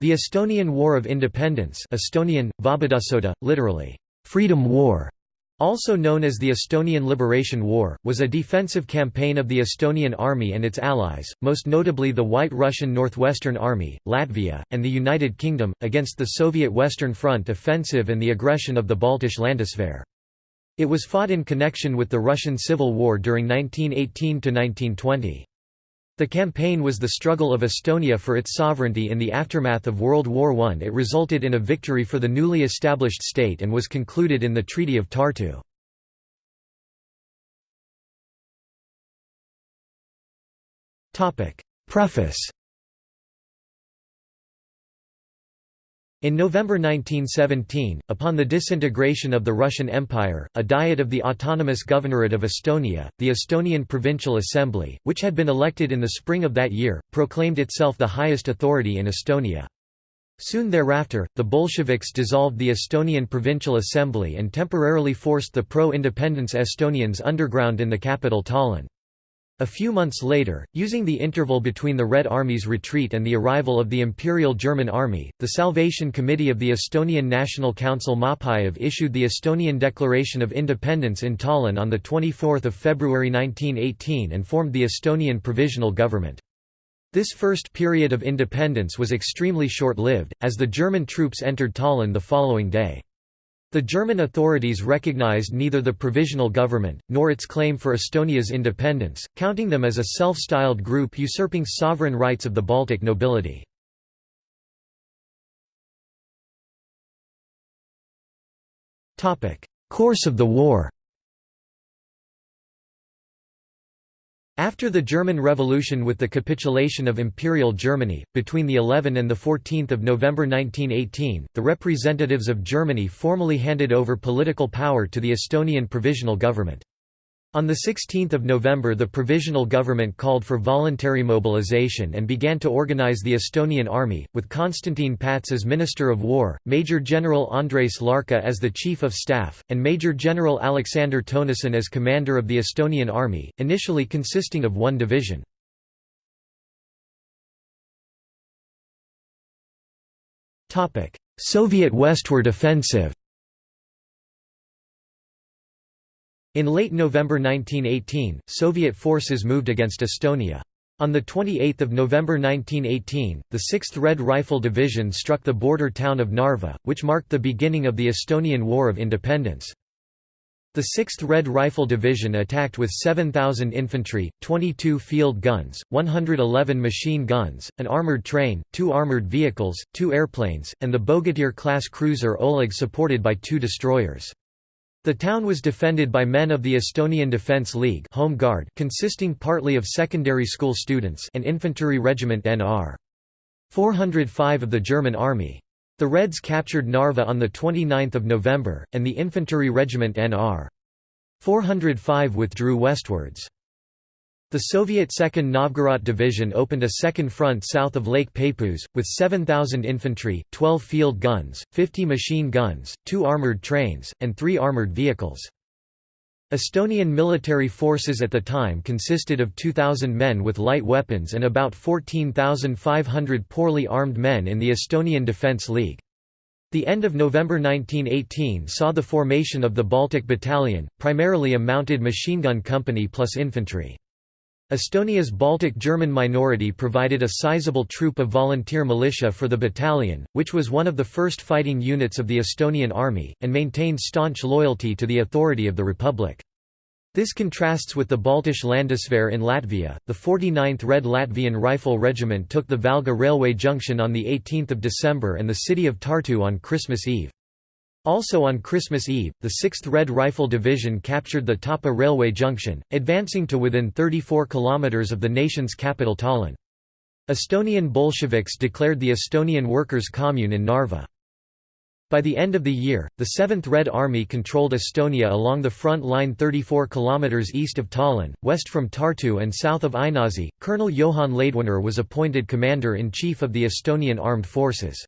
The Estonian War of Independence Estonian, Vabadussoda, literally, "'Freedom War' also known as the Estonian Liberation War, was a defensive campaign of the Estonian Army and its allies, most notably the White Russian Northwestern Army, Latvia, and the United Kingdom, against the Soviet Western Front offensive and the aggression of the Baltische Landeswehr. It was fought in connection with the Russian Civil War during 1918–1920. The campaign was the struggle of Estonia for its sovereignty in the aftermath of World War I. It resulted in a victory for the newly established state and was concluded in the Treaty of Tartu. Preface In November 1917, upon the disintegration of the Russian Empire, a Diet of the Autonomous Governorate of Estonia, the Estonian Provincial Assembly, which had been elected in the spring of that year, proclaimed itself the highest authority in Estonia. Soon thereafter, the Bolsheviks dissolved the Estonian Provincial Assembly and temporarily forced the pro-independence Estonians underground in the capital Tallinn. A few months later, using the interval between the Red Army's retreat and the arrival of the Imperial German Army, the Salvation Committee of the Estonian National Council Maapäev issued the Estonian Declaration of Independence in Tallinn on 24 February 1918 and formed the Estonian Provisional Government. This first period of independence was extremely short-lived, as the German troops entered Tallinn the following day. The German authorities recognized neither the provisional government, nor its claim for Estonia's independence, counting them as a self-styled group usurping sovereign rights of the Baltic nobility. Course of the war After the German Revolution with the capitulation of Imperial Germany, between the 11 and the 14th of November 1918, the representatives of Germany formally handed over political power to the Estonian Provisional Government. On 16 November the Provisional Government called for voluntary mobilization and began to organize the Estonian Army, with Konstantin Päts as Minister of War, Major General Andres Larka as the Chief of Staff, and Major General Alexander Tõnisson as Commander of the Estonian Army, initially consisting of one division. Soviet westward offensive In late November 1918, Soviet forces moved against Estonia. On 28 November 1918, the 6th Red Rifle Division struck the border town of Narva, which marked the beginning of the Estonian War of Independence. The 6th Red Rifle Division attacked with 7,000 infantry, 22 field guns, 111 machine guns, an armoured train, two armoured vehicles, two airplanes, and the Bogatyr-class cruiser Oleg supported by two destroyers. The town was defended by men of the Estonian Defence League Home Guard consisting partly of secondary school students and infantry regiment NR. 405 of the German Army. The Reds captured Narva on 29 November, and the infantry regiment NR. 405 withdrew westwards. The Soviet 2nd Novgorod Division opened a second front south of Lake Peipus, with 7,000 infantry, 12 field guns, 50 machine guns, two armoured trains, and three armoured vehicles. Estonian military forces at the time consisted of 2,000 men with light weapons and about 14,500 poorly armed men in the Estonian Defence League. The end of November 1918 saw the formation of the Baltic Battalion, primarily a mounted machine gun company plus infantry. Estonia's Baltic German minority provided a sizable troop of volunteer militia for the battalion, which was one of the first fighting units of the Estonian army, and maintained staunch loyalty to the authority of the republic. This contrasts with the Baltische Landeswehr in Latvia. The 49th Red Latvian Rifle Regiment took the Valga railway junction on 18 December and the city of Tartu on Christmas Eve. Also on Christmas Eve, the 6th Red Rifle Division captured the Tapa railway junction, advancing to within 34 kilometers of the nation's capital Tallinn. Estonian Bolsheviks declared the Estonian Workers' Commune in Narva. By the end of the year, the 7th Red Army controlled Estonia along the front line 34 kilometers east of Tallinn, west from Tartu and south of Ainaži. Colonel Johann Laidoner was appointed commander-in-chief of the Estonian Armed Forces.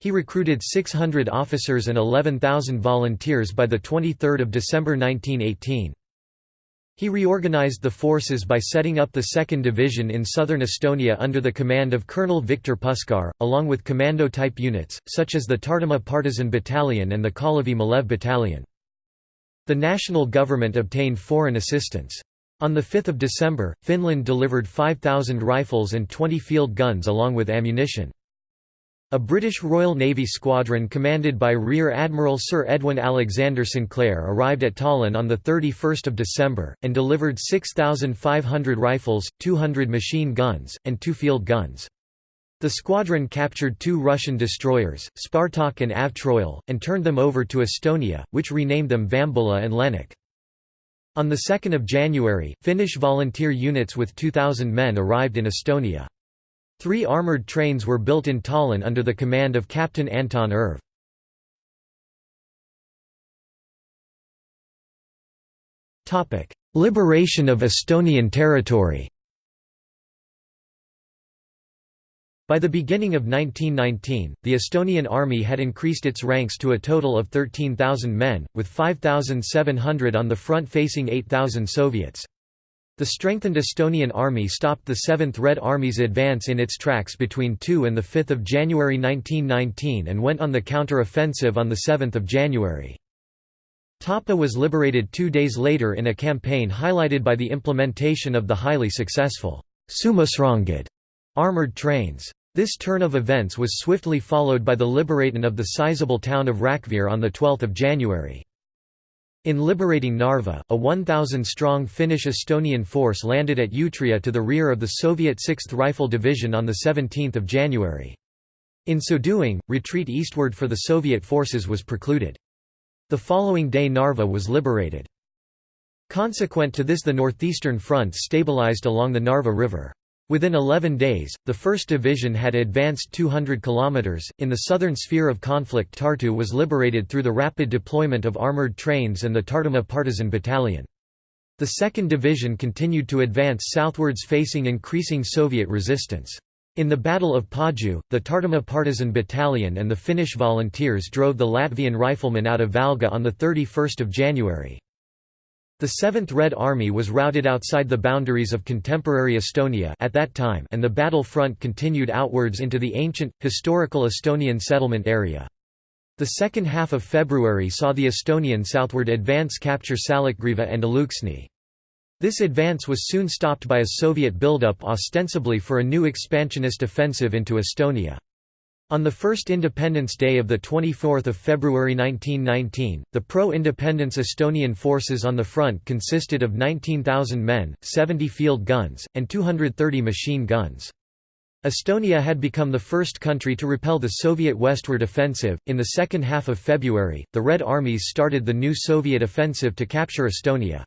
He recruited 600 officers and 11,000 volunteers by 23 December 1918. He reorganized the forces by setting up the 2nd Division in southern Estonia under the command of Colonel Viktor Puskar, along with commando-type units, such as the Tartumaa Partisan Battalion and the Kalevi Malev Battalion. The national government obtained foreign assistance. On 5 December, Finland delivered 5,000 rifles and 20 field guns along with ammunition. A British Royal Navy squadron commanded by Rear Admiral Sir Edwin Alexander Sinclair arrived at Tallinn on 31 December, and delivered 6,500 rifles, 200 machine guns, and two field guns. The squadron captured two Russian destroyers, Spartak and Avtroil, and turned them over to Estonia, which renamed them Vambola and Lennuk. On 2 January, Finnish volunteer units with 2,000 men arrived in Estonia. Three armoured trains were built in Tallinn under the command of Captain Anton Irv. Liberation of Estonian territory By the beginning of 1919, the Estonian army had increased its ranks to a total of 13,000 men, with 5,700 on the front facing 8,000 Soviets. The strengthened Estonian army stopped the 7th Red Army's advance in its tracks between 2 and 5 January 1919 and went on the counter-offensive on 7 January. Tapa was liberated two days later in a campaign highlighted by the implementation of the highly successful soomusrongid armoured trains. This turn of events was swiftly followed by the liberation of the sizable town of Rakvere on 12 January. In liberating Narva, a 1,000-strong Finnish-Estonian force landed at Utria to the rear of the Soviet 6th Rifle Division on 17 January. In so doing, retreat eastward for the Soviet forces was precluded. The following day Narva was liberated. Consequent to this the northeastern front stabilized along the Narva River. Within 11 days, the 1st Division had advanced 200 kilometers. In the southern sphere of conflict, Tartu was liberated through the rapid deployment of armored trains and the Tartumaa Partisan Battalion. The 2nd Division continued to advance southwards facing increasing Soviet resistance. In the Battle of Paju, the Tartumaa Partisan Battalion and the Finnish volunteers drove the Latvian riflemen out of Valga on 31 January. The 7th Red Army was routed outside the boundaries of contemporary Estonia at that time and the battle front continued outwards into the ancient, historical Estonian settlement area. The second half of February saw the Estonian southward advance capture Salacgrīva and Alūksne. This advance was soon stopped by a Soviet buildup ostensibly for a new expansionist offensive into Estonia. On the first Independence Day of 24 February 1919, the pro-independence Estonian forces on the front consisted of 19,000 men, 70 field guns, and 230 machine guns. Estonia had become the first country to repel the Soviet westward offensive. In the second half of February, the Red Armies started the new Soviet offensive to capture Estonia.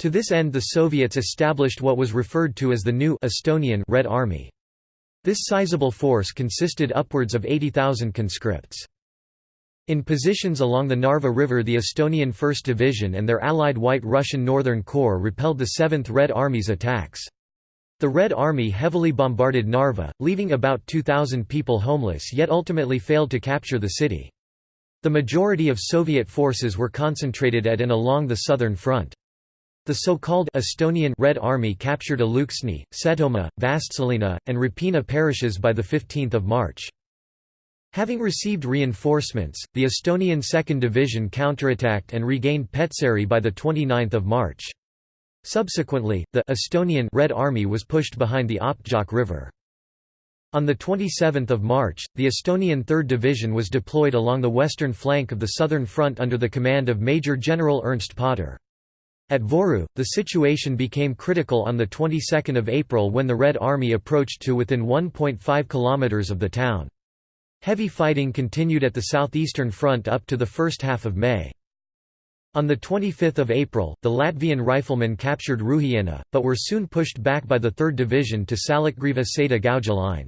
To this end the Soviets established what was referred to as the new Estonian Red Army. This sizable force consisted upwards of 80,000 conscripts. In positions along the Narva River the Estonian 1st Division and their allied White Russian Northern Corps repelled the 7th Red Army's attacks. The Red Army heavily bombarded Narva, leaving about 2,000 people homeless yet ultimately failed to capture the city. The majority of Soviet forces were concentrated at and along the southern front. The so-called Estonian Red Army captured Alūksne, Setomaa, Vastseliina, and Räpina parishes by 15 March. Having received reinforcements, the Estonian 2nd Division counterattacked and regained Petseri by 29 March. Subsequently, the Estonian Red Army was pushed behind the Optjoki River. On 27 March, the Estonian 3rd Division was deployed along the western flank of the southern front under the command of Major General Ernst Põdder. At Voru, the situation became critical on the 22nd of April when the Red Army approached to within 1.5 kilometers of the town. Heavy fighting continued at the southeastern front up to the first half of May. On 25 April, the Latvian riflemen captured Rūjiena, but were soon pushed back by the 3rd Division to Salacgrīva Seda Gauja line.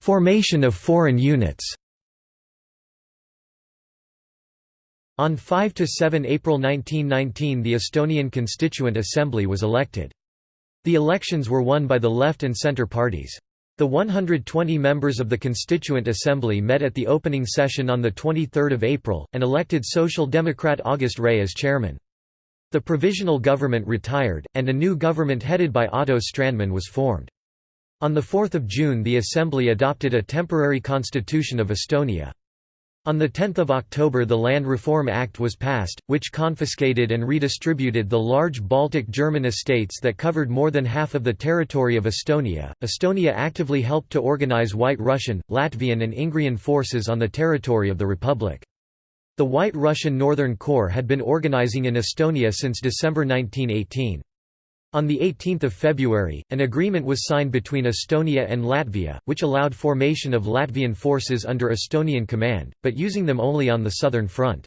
Formation of foreign units On 5 to 7 April 1919 the Estonian Constituent Assembly was elected. The elections were won by the left and centre parties. The 120 members of the Constituent Assembly met at the opening session on 23 April, and elected Social Democrat August Rei as chairman. The provisional government retired, and a new government headed by Otto Strandman was formed. On 4 June the Assembly adopted a temporary constitution of Estonia. On 10 October the Land Reform Act was passed, which confiscated and redistributed the large Baltic German estates that covered more than half of the territory of Estonia. Estonia actively helped to organize White Russian, Latvian and Ingrian forces on the territory of the Republic. The White Russian Northern Corps had been organizing in Estonia since December 1918. On 18 February, an agreement was signed between Estonia and Latvia, which allowed formation of Latvian forces under Estonian command, but using them only on the southern front.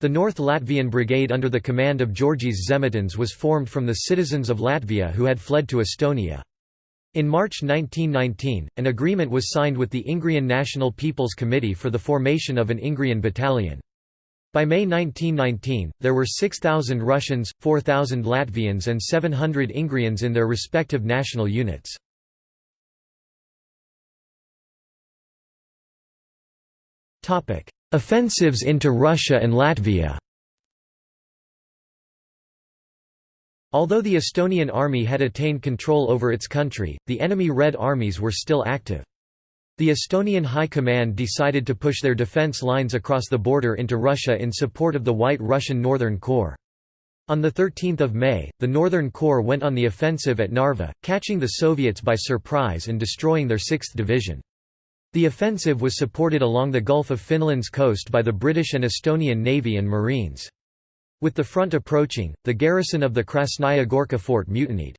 The North Latvian Brigade under the command of Georgijs Zemetins was formed from the citizens of Latvia who had fled to Estonia. In March 1919, an agreement was signed with the Ingrian National People's Committee for the formation of an Ingrian battalion. By May 1919, there were 6,000 Russians, 4,000 Latvians and 700 Ingrians in their respective national units. Offensives into Russia and Latvia Although the Estonian army had attained control over its country, the enemy Red armies were still active. The Estonian High Command decided to push their defense lines across the border into Russia in support of the White Russian Northern Corps. On 13 May, the Northern Corps went on the offensive at Narva, catching the Soviets by surprise and destroying their 6th Division. The offensive was supported along the Gulf of Finland's coast by the British and Estonian Navy and Marines. With the front approaching, the garrison of the Krasnaya Gorka fort mutinied.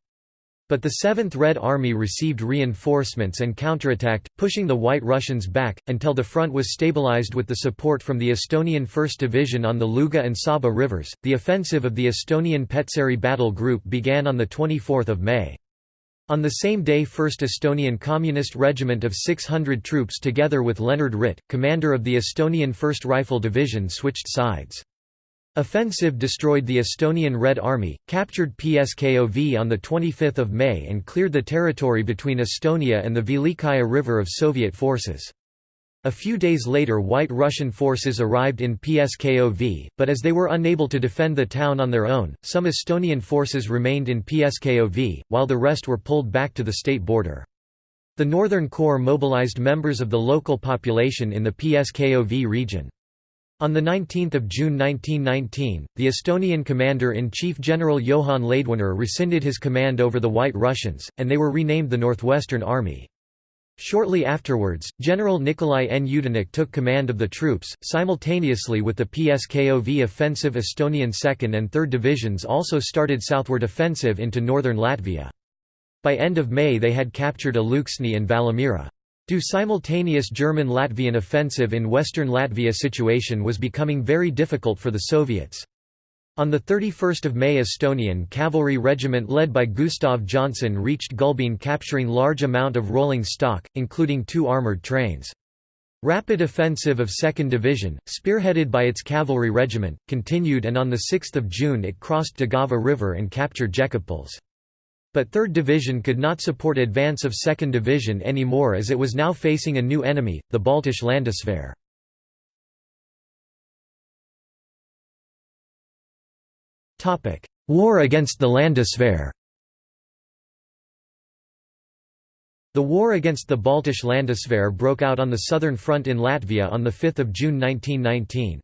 But the 7th Red Army received reinforcements and counterattacked, pushing the White Russians back, until the front was stabilized with the support from the Estonian 1st Division on the Luga and Saba rivers. The offensive of the Estonian Petseri Battle Group began on 24 May. On the same day 1st Estonian Communist Regiment of 600 troops together with Leonard Ritt, commander of the Estonian 1st Rifle Division switched sides. Offensive destroyed the Estonian Red Army, captured Pskov on 25 May and cleared the territory between Estonia and the Velikaya River of Soviet forces. A few days later White Russian forces arrived in Pskov, but as they were unable to defend the town on their own, some Estonian forces remained in Pskov, while the rest were pulled back to the state border. The Northern Corps mobilized members of the local population in the Pskov region. On 19 June 1919, the Estonian commander-in-chief General Johann Laidoner rescinded his command over the White Russians, and they were renamed the Northwestern Army. Shortly afterwards, General Nikolai N. Yudenich took command of the troops, simultaneously with the PSKOV offensive Estonian 2nd and 3rd Divisions also started southward offensive into northern Latvia. By end of May they had captured Alūksne and Valmiera. Due simultaneous German-Latvian offensive in western Latvia situation was becoming very difficult for the Soviets. On 31 May Estonian cavalry regiment led by Gustav Johnson reached Gulbene capturing large amount of rolling stock, including two armoured trains. Rapid offensive of 2nd Division, spearheaded by its cavalry regiment, continued and on 6 June it crossed Daugava River and captured Jekabpils. But 3rd Division could not support advance of 2nd Division anymore as it was now facing a new enemy, the Baltische Landeswehr. War against the Landeswehr The war against the Baltisch Landeswehr broke out on the southern front in Latvia on 5 June 1919.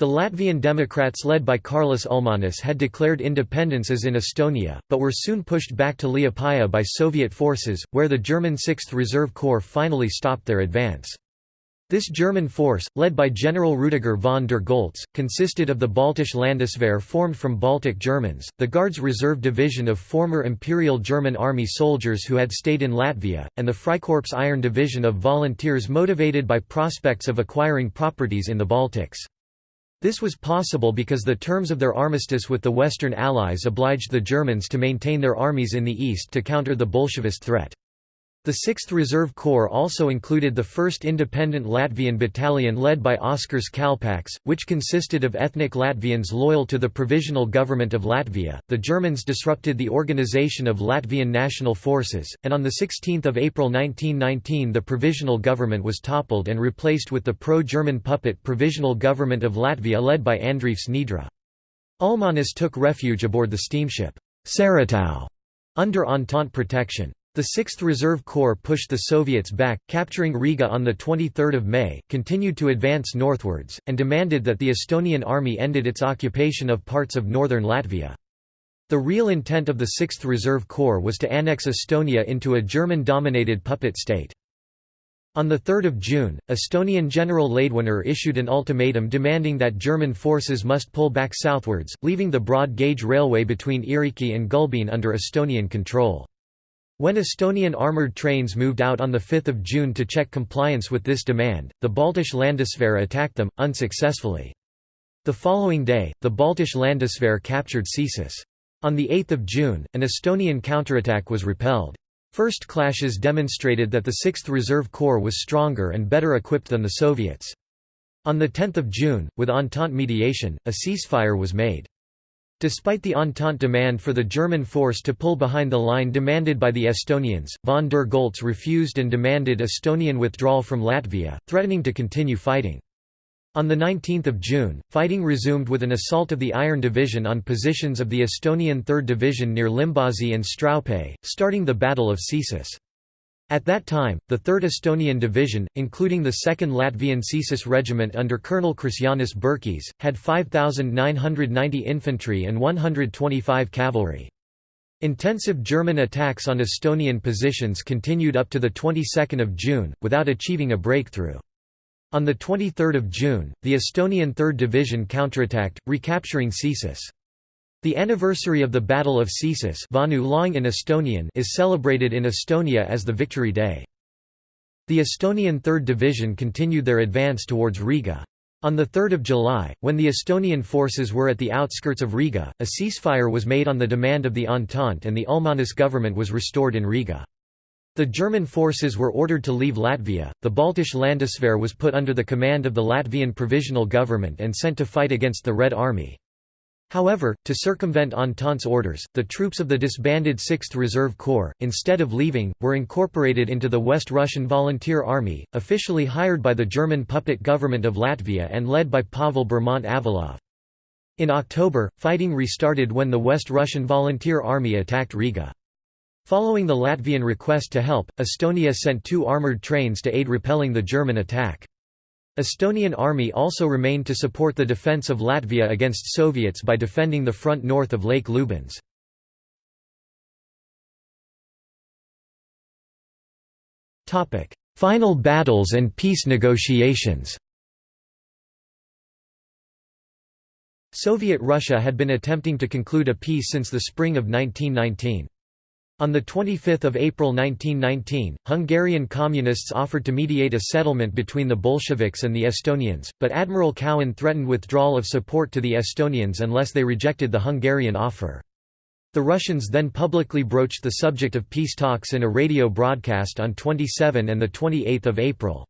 The Latvian Democrats led by Kārlis Ulmanis had declared independence as in Estonia, but were soon pushed back to Liepaja by Soviet forces, where the German 6th Reserve Corps finally stopped their advance. This German force, led by General Rudiger von der Goltz, consisted of the Baltische Landeswehr formed from Baltic Germans, the Guards Reserve Division of former Imperial German Army soldiers who had stayed in Latvia, and the Freikorps Iron Division of volunteers motivated by prospects of acquiring properties in the Baltics. This was possible because the terms of their armistice with the Western Allies obliged the Germans to maintain their armies in the east to counter the Bolshevist threat. The 6th Reserve Corps also included the 1st Independent Latvian Battalion led by Oskars Kalpaks, which consisted of ethnic Latvians loyal to the Provisional Government of Latvia. The Germans disrupted the organization of Latvian National Forces, and on 16 April 1919 the Provisional Government was toppled and replaced with the pro-German puppet Provisional Government of Latvia led by Andrievs Niedre. Ulmanis took refuge aboard the steamship Saratov under Entente protection. The 6th Reserve Corps pushed the Soviets back, capturing Riga on 23 May, continued to advance northwards, and demanded that the Estonian army ended its occupation of parts of northern Latvia. The real intent of the 6th Reserve Corps was to annex Estonia into a German-dominated puppet state. On 3 June, Estonian General Laidoner issued an ultimatum demanding that German forces must pull back southwards, leaving the broad-gauge railway between Ieriki and Gulbene under Estonian control. When Estonian armoured trains moved out on 5 June to check compliance with this demand, the Baltische Landeswehr attacked them, unsuccessfully. The following day, the Baltische Landeswehr captured Cesis. On 8 June, an Estonian counterattack was repelled. First clashes demonstrated that the 6th Reserve Corps was stronger and better equipped than the Soviets. On 10 June, with Entente mediation, a ceasefire was made. Despite the Entente demand for the German force to pull behind the line demanded by the Estonians, von der Goltz refused and demanded Estonian withdrawal from Latvia, threatening to continue fighting. On 19 June, fighting resumed with an assault of the Iron Division on positions of the Estonian 3rd Division near Limbaži and Straupē, starting the Battle of Cesis. At that time, the 3rd Estonian Division, including the 2nd Latvian Cesis Regiment under Colonel Krišjānis Burkis, had 5,990 infantry and 125 cavalry. Intensive German attacks on Estonian positions continued up to the 22nd of June, without achieving a breakthrough. On 23 June, the Estonian 3rd Division counterattacked, recapturing Cesis. The anniversary of the Battle of Cesis in Estonian is celebrated in Estonia as the Victory Day. The Estonian 3rd Division continued their advance towards Riga. On 3 July, when the Estonian forces were at the outskirts of Riga, a ceasefire was made on the demand of the Entente and the Ulmanis government was restored in Riga. The German forces were ordered to leave Latvia, the Baltische Landeswehr was put under the command of the Latvian Provisional Government and sent to fight against the Red Army. However, to circumvent Entente's orders, the troops of the disbanded 6th Reserve Corps, instead of leaving, were incorporated into the West Russian Volunteer Army, officially hired by the German puppet government of Latvia and led by Pavel Bermont-Avalov. In October, fighting restarted when the West Russian Volunteer Army attacked Riga. Following the Latvian request to help, Estonia sent two armoured trains to aid repelling the German attack. Estonian army also remained to support the defence of Latvia against Soviets by defending the front north of Lake Lubāns. Final battles and peace negotiations Soviet Russia had been attempting to conclude a peace since the spring of 1919. On 25 April 1919, Hungarian communists offered to mediate a settlement between the Bolsheviks and the Estonians, but Admiral Cowan threatened withdrawal of support to the Estonians unless they rejected the Hungarian offer. The Russians then publicly broached the subject of peace talks in a radio broadcast on 27 and 28 April.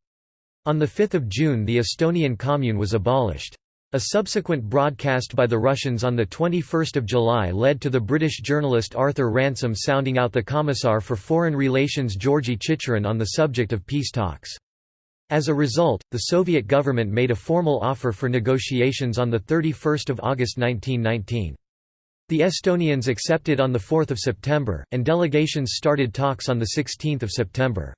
On 5 June the Estonian Commune was abolished. A subsequent broadcast by the Russians on 21 July led to the British journalist Arthur Ransome sounding out the Commissar for Foreign Relations Georgy Chicherin on the subject of peace talks. As a result, the Soviet government made a formal offer for negotiations on 31 August 1919. The Estonians accepted on 4 September, and delegations started talks on 16 September.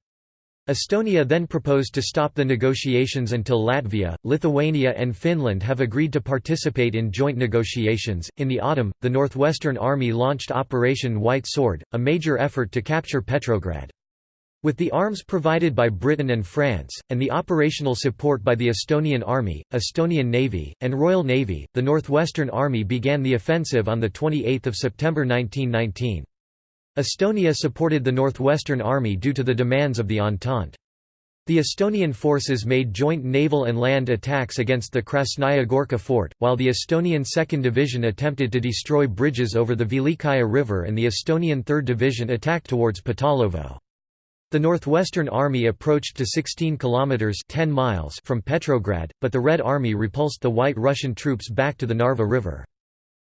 Estonia then proposed to stop the negotiations until Latvia, Lithuania, and Finland have agreed to participate in joint negotiations. In the autumn, the Northwestern Army launched Operation White Sword, a major effort to capture Petrograd. With the arms provided by Britain and France, and the operational support by the Estonian Army, Estonian Navy, and Royal Navy, the Northwestern Army began the offensive on 28 September 1919. Estonia supported the Northwestern Army due to the demands of the Entente. The Estonian forces made joint naval and land attacks against the Krasnaya Gorka fort, while the Estonian 2nd Division attempted to destroy bridges over the Velikaya River and the Estonian 3rd Division attacked towards Pytalovo. The Northwestern Army approached to 16 kilometers 10 miles from Petrograd, but the Red Army repulsed the White Russian troops back to the Narva River.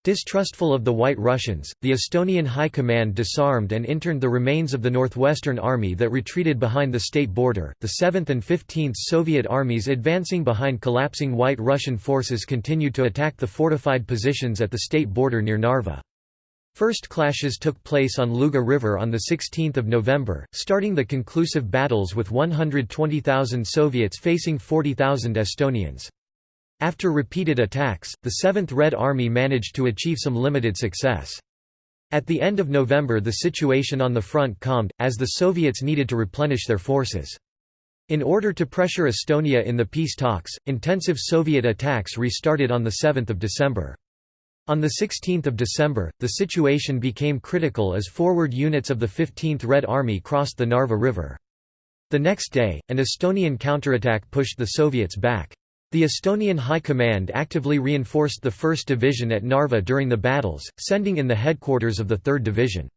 Distrustful of the White Russians, the Estonian High Command disarmed and interned the remains of the Northwestern Army that retreated behind the state border. The 7th and 15th Soviet armies advancing behind collapsing White Russian forces continued to attack the fortified positions at the state border near Narva. First clashes took place on Luga River on 16 November, starting the conclusive battles with 120,000 Soviets facing 40,000 Estonians. After repeated attacks, the 7th Red Army managed to achieve some limited success. At the end of November the situation on the front calmed, as the Soviets needed to replenish their forces. In order to pressure Estonia in the peace talks, intensive Soviet attacks restarted on 7 December. On 16 December, the situation became critical as forward units of the 15th Red Army crossed the Narva River. The next day, an Estonian counterattack pushed the Soviets back. The Estonian High Command actively reinforced the 1st Division at Narva during the battles, sending in the headquarters of the 3rd Division.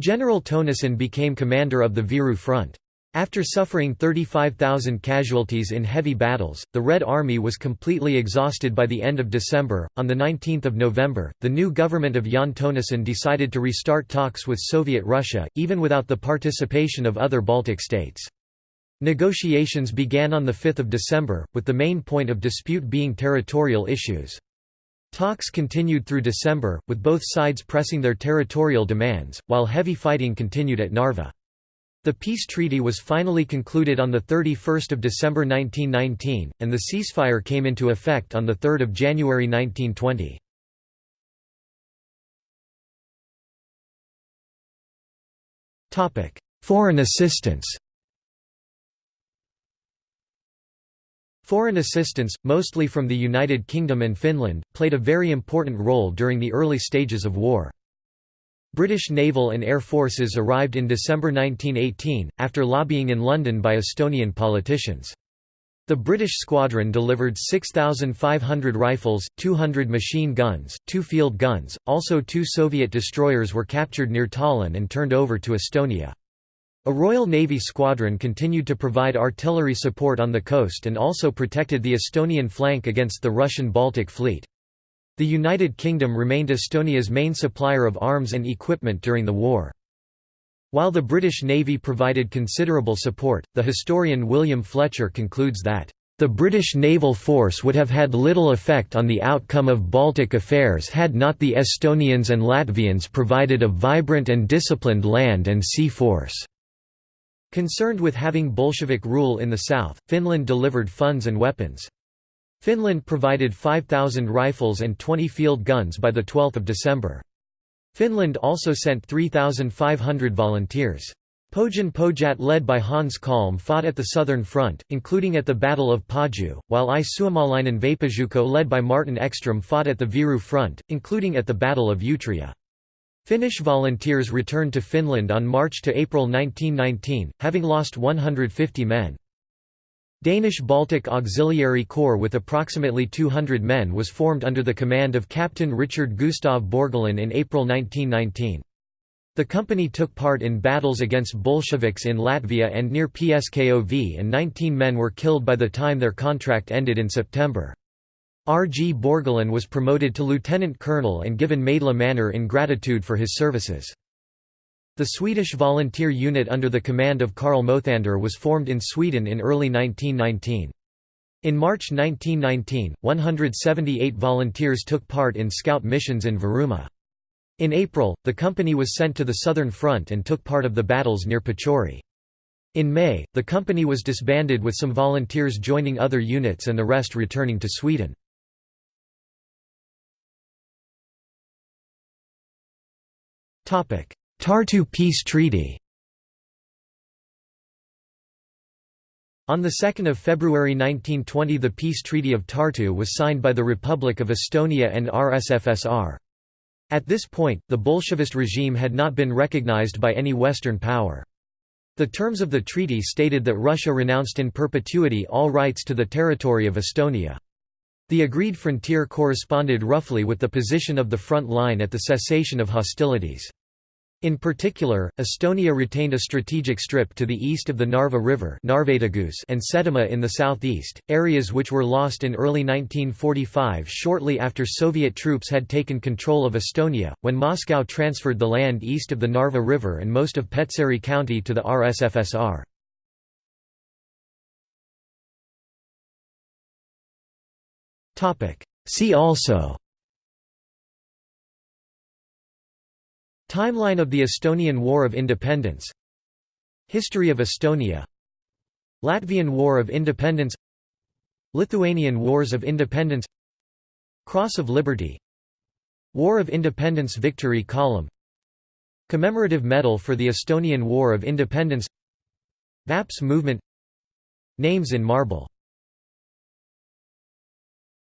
General Tõnisson became commander of the Viru Front. After suffering 35,000 casualties in heavy battles, the Red Army was completely exhausted by the end of December. On the 19th of November, the new government of Jaan Tõnisson decided to restart talks with Soviet Russia, even without the participation of other Baltic states. Negotiations began on 5 December, with the main point of dispute being territorial issues. Talks continued through December, with both sides pressing their territorial demands, while heavy fighting continued at Narva. The peace treaty was finally concluded on 31 December 1919, and the ceasefire came into effect on 3 January 1920. Foreign assistance Foreign assistance, mostly from the United Kingdom and Finland, played a very important role during the early stages of war. British naval and air forces arrived in December 1918, after lobbying in London by Estonian politicians. The British squadron delivered 6,500 rifles, 200 machine guns, two field guns, also two Soviet destroyers were captured near Tallinn and turned over to Estonia. A Royal Navy squadron continued to provide artillery support on the coast and also protected the Estonian flank against the Russian Baltic Fleet. The United Kingdom remained Estonia's main supplier of arms and equipment during the war. While the British Navy provided considerable support, the historian William Fletcher concludes that, "...the British naval force would have had little effect on the outcome of Baltic affairs had not the Estonians and Latvians provided a vibrant and disciplined land and sea force." Concerned with having Bolshevik rule in the south, Finland delivered funds and weapons. Finland provided 5,000 rifles and 20 field guns by 12 December. Finland also sent 3,500 volunteers. Pohjan Pojat led by Hans Kalm fought at the southern front, including at the Battle of Paju, while I Suomalainen Vapaajoukko led by Martin Ekström fought at the Viru front, including at the Battle of Utria. Finnish volunteers returned to Finland on March to April 1919, having lost 150 men. Danish Baltic Auxiliary Corps with approximately 200 men was formed under the command of Captain Richard Gustav Borgelin in April 1919. The company took part in battles against Bolsheviks in Latvia and near Pskov and 19 men were killed by the time their contract ended in September. R. G. Borgelin was promoted to lieutenant colonel and given Maidla Manor in gratitude for his services. The Swedish volunteer unit under the command of Karl Mothander was formed in Sweden in early 1919. In March 1919, 178 volunteers took part in scout missions in Virumaa. In April, the company was sent to the southern front and took part of the battles near Petseri. In May, the company was disbanded with some volunteers joining other units and the rest returning to Sweden. Tartu Peace Treaty On 2 February 1920 the Peace Treaty of Tartu was signed by the Republic of Estonia and RSFSR. At this point, the Bolshevist regime had not been recognized by any Western power. The terms of the treaty stated that Russia renounced in perpetuity all rights to the territory of Estonia. The agreed frontier corresponded roughly with the position of the front line at the cessation of hostilities. In particular, Estonia retained a strategic strip to the east of the Narva River and Setomaa in the southeast, areas which were lost in early 1945 shortly after Soviet troops had taken control of Estonia, when Moscow transferred the land east of the Narva River and most of Petseri County to the RSFSR. See also. Timeline of the Estonian War of Independence. History of Estonia. Latvian War of Independence. Lithuanian Wars of Independence. Cross of Liberty. War of Independence Victory Column. Commemorative Medal for the Estonian War of Independence. VAPS movement. Names in marble